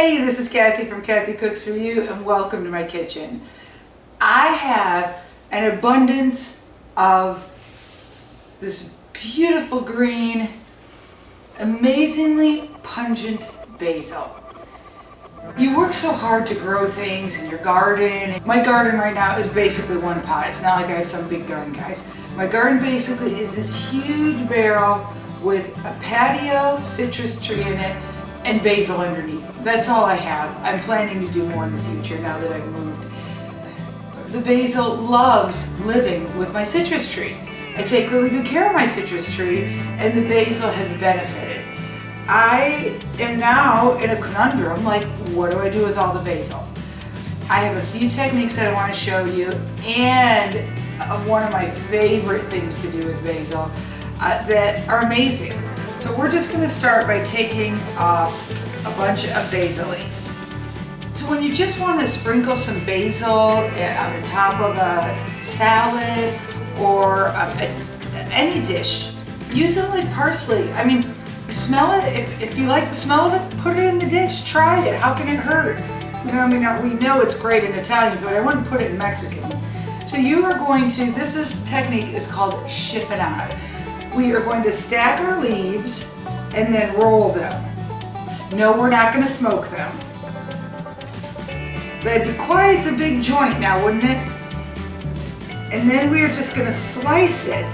Hey, this is Kathy from Kathy Cooks For You and welcome to my kitchen. I have an abundance of this beautiful green, amazingly pungent basil. You work so hard to grow things in your garden. My garden right now is basically one pot. It's not like I have some big garden, guys. My garden basically is this huge barrel with a patio citrus tree in it and basil underneath. That's all I have. I'm planning to do more in the future now that I've moved. The basil loves living with my citrus tree. I take really good care of my citrus tree and the basil has benefited. I am now in a conundrum, like what do I do with all the basil? I have a few techniques that I want to show you and one of my favorite things to do with basil uh, that are amazing. So we're just going to start by taking off a bunch of basil leaves. So when you just want to sprinkle some basil eh, on the top of a salad or um, any dish, use it like parsley. I mean, smell it. If, if you like the smell of it, put it in the dish. Try it. How can it hurt? You know, I mean, we know it's great in Italian food. I wouldn't put it in Mexican. So you are going to, this is technique is called chiffonade. We are going to stack our leaves and then roll them. No, we're not going to smoke them. That'd be quite the big joint now, wouldn't it? And then we are just going to slice it,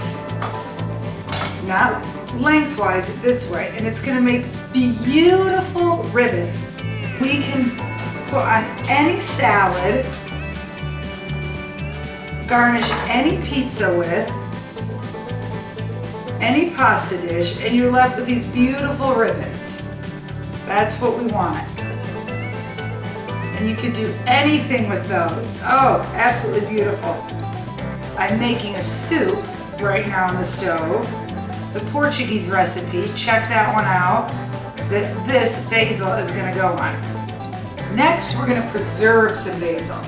not lengthwise, this way. And it's going to make beautiful ribbons. We can put on any salad, garnish any pizza with, any pasta dish and you're left with these beautiful ribbons. That's what we want. And you can do anything with those. Oh, absolutely beautiful. I'm making a soup right now on the stove. It's a Portuguese recipe. Check that one out. That this basil is gonna go on. Next, we're gonna preserve some basil.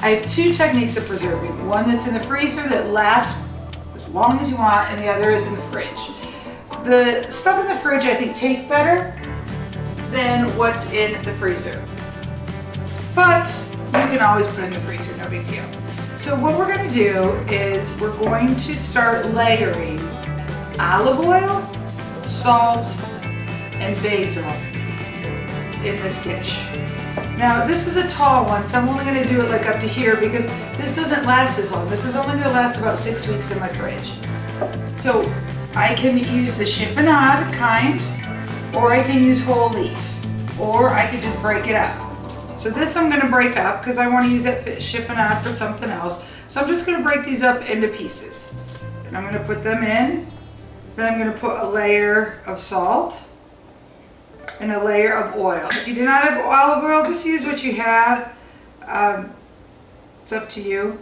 I have two techniques of preserving. One that's in the freezer that lasts as long as you want, and the other is in the fridge. The stuff in the fridge I think tastes better than what's in the freezer. But you can always put in the freezer, no big deal. So what we're gonna do is we're going to start layering olive oil, salt, and basil in this dish. Now this is a tall one, so I'm only gonna do it like up to here because this doesn't last as long. This is only gonna last about six weeks in my fridge. So I can use the chiffonade kind, or I can use whole leaf, or I can just break it up. So this I'm gonna break up because I wanna use that chiffonade for something else. So I'm just gonna break these up into pieces. And I'm gonna put them in. Then I'm gonna put a layer of salt and a layer of oil. If you do not have olive oil, just use what you have. Um, it's up to you.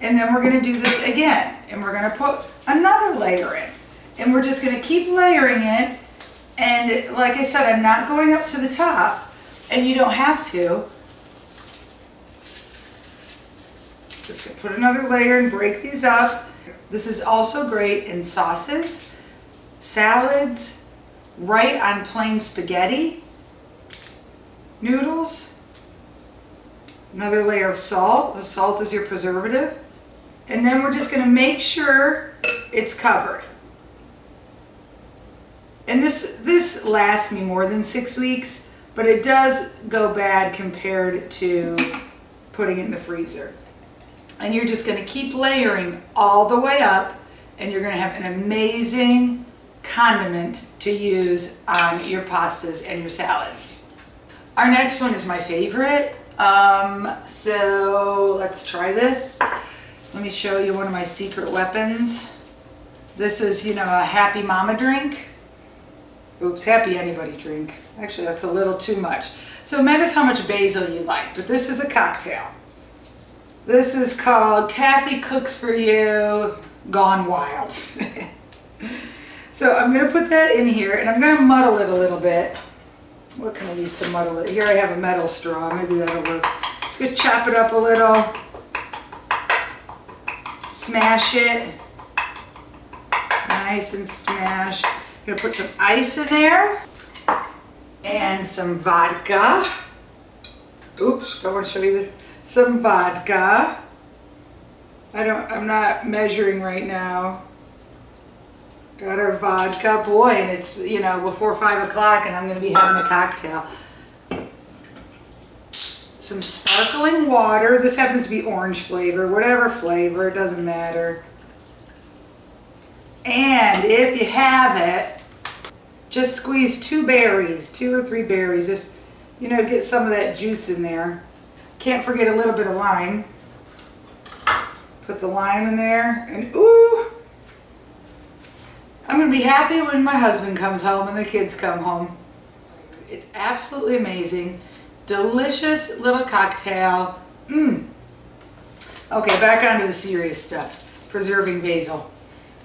And then we're gonna do this again. And we're gonna put another layer in. And we're just gonna keep layering it. And like I said, I'm not going up to the top. And you don't have to. Just gonna put another layer and break these up. This is also great in sauces, salads, right on plain spaghetti, noodles, another layer of salt. The salt is your preservative. And then we're just gonna make sure it's covered. And this, this lasts me more than six weeks, but it does go bad compared to putting it in the freezer. And you're just gonna keep layering all the way up and you're gonna have an amazing condiment to use on your pastas and your salads. Our next one is my favorite. Um, so let's try this. Let me show you one of my secret weapons. This is, you know, a happy mama drink. Oops, happy anybody drink. Actually, that's a little too much. So it matters how much basil you like, but this is a cocktail. This is called Kathy Cooks For You Gone Wild. So I'm going to put that in here and I'm going to muddle it a little bit. What can I use to muddle it? Here I have a metal straw. Maybe that'll work. Just going to chop it up a little. Smash it. Nice and smashed. I'm going to put some ice in there. And some vodka. Oops, don't want to show you some vodka. I don't, I'm not measuring right now. Got our vodka, boy, and it's, you know, before five o'clock and I'm gonna be having a cocktail. Some sparkling water. This happens to be orange flavor, whatever flavor, it doesn't matter. And if you have it, just squeeze two berries, two or three berries, just, you know, get some of that juice in there. Can't forget a little bit of lime. Put the lime in there and ooh, I'm gonna be happy when my husband comes home and the kids come home. It's absolutely amazing. Delicious little cocktail. Mmm. Okay, back onto the serious stuff. Preserving basil.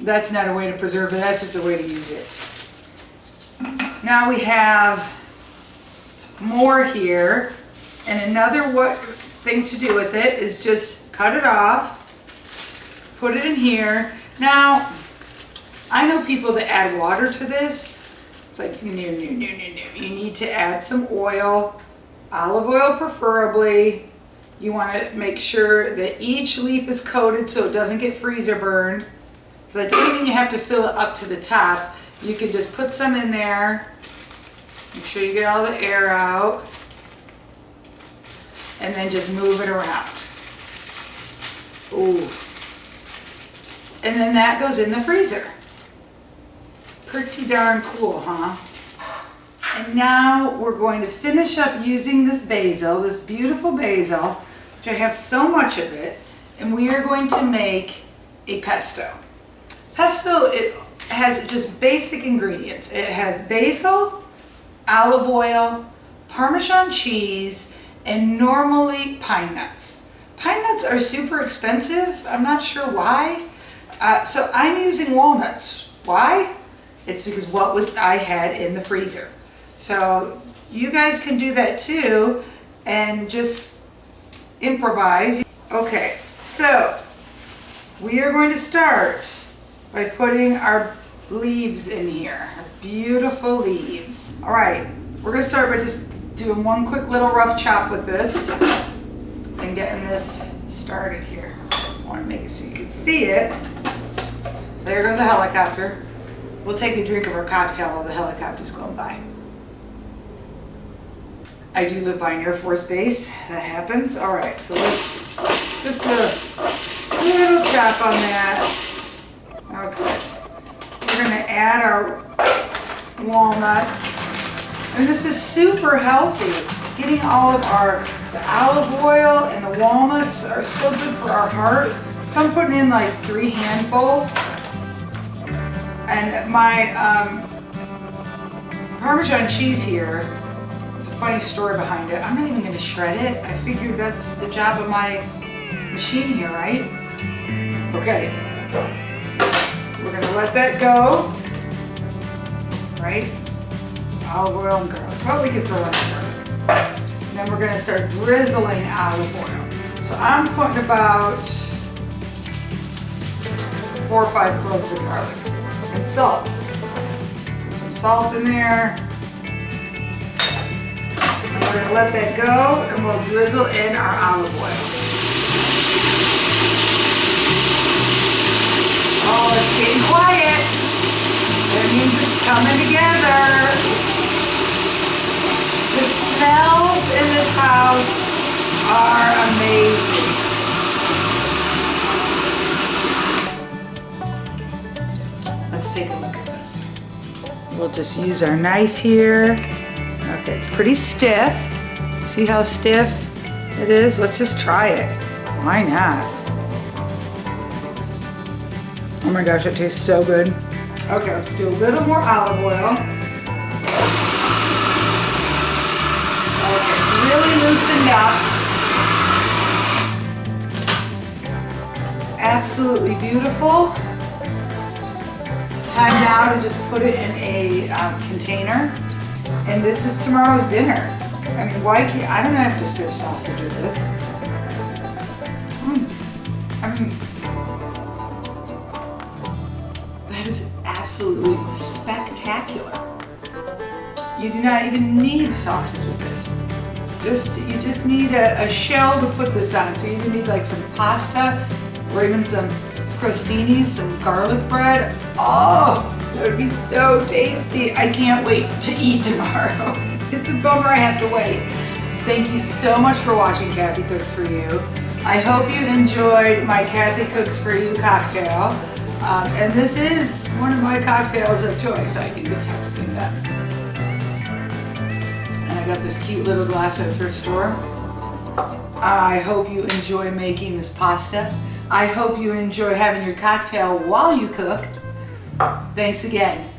That's not a way to preserve it, that's just a way to use it. Now we have more here. And another what thing to do with it is just cut it off, put it in here. Now, I know people that add water to this. It's like, no, no, no, no, no. You need to add some oil, olive oil preferably. You want to make sure that each leaf is coated so it doesn't get freezer burned. But that doesn't mean you have to fill it up to the top. You can just put some in there. Make sure you get all the air out. And then just move it around. Ooh. And then that goes in the freezer. Pretty darn cool, huh? And now we're going to finish up using this basil, this beautiful basil, which I have so much of it, and we are going to make a pesto. Pesto it has just basic ingredients. It has basil, olive oil, Parmesan cheese, and normally pine nuts. Pine nuts are super expensive. I'm not sure why. Uh, so I'm using walnuts. Why? It's because what was I had in the freezer. So you guys can do that too and just improvise. Okay, so we are going to start by putting our leaves in here. Beautiful leaves. All right, we're gonna start by just doing one quick little rough chop with this and getting this started here. I wanna make it so you can see it. There goes a helicopter. We'll take a drink of our cocktail while the helicopter's going by. I do live by an Air Force base. That happens. All right, so let's just do a little chop on that. Okay. We're gonna add our walnuts. And this is super healthy. Getting all of our, the olive oil and the walnuts are so good for our heart. So I'm putting in like three handfuls. And my um, Parmesan cheese here, it's a funny story behind it. I'm not even gonna shred it. I figured that's the job of my machine here, right? Okay. We're gonna let that go. Right? Olive oil and garlic. We could throw in garlic. And then we're gonna start drizzling olive oil. So I'm putting about four or five cloves of garlic and salt. Put some salt in there. We're gonna let that go and we'll drizzle in our olive oil. Oh, it's getting quiet. That means it's coming together. The smells in this house are amazing. Take a look at this. We'll just use our knife here. Okay, it's pretty stiff. See how stiff it is? Let's just try it. Why not? Oh my gosh, it tastes so good. Okay, let's do a little more olive oil. Okay, it's really loosened up. Absolutely beautiful. Time now to just put it in a um, container. And this is tomorrow's dinner. I mean, why can't, I don't have to serve sausage with this. Mm. I mean, that is absolutely spectacular. You do not even need sausage with this. Just you just need a, a shell to put this on. So you even need like some pasta or even some crostinis, some garlic bread. Oh, that would be so tasty. I can't wait to eat tomorrow. It's a bummer I have to wait. Thank you so much for watching Kathy Cooks For You. I hope you enjoyed my Kathy Cooks For You cocktail. Um, and this is one of my cocktails of choice. I can be practicing that. And I got this cute little glass at thrift store. I hope you enjoy making this pasta. I hope you enjoy having your cocktail while you cook. Thanks again.